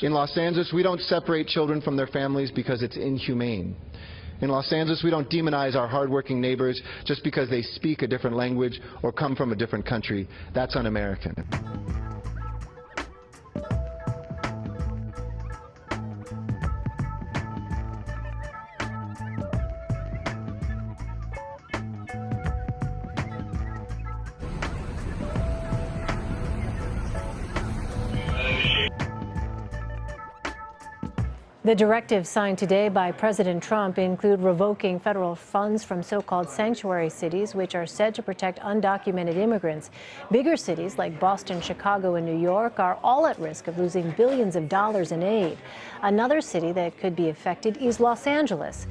In Los Angeles, we don't separate children from their families because it's inhumane. In Los Angeles, we don't demonize our hardworking neighbors just because they speak a different language or come from a different country. That's un-American. The directives signed today by President Trump include revoking federal funds from so-called sanctuary cities, which are said to protect undocumented immigrants. Bigger cities like Boston, Chicago, and New York are all at risk of losing billions of dollars in aid. Another city that could be affected is Los Angeles.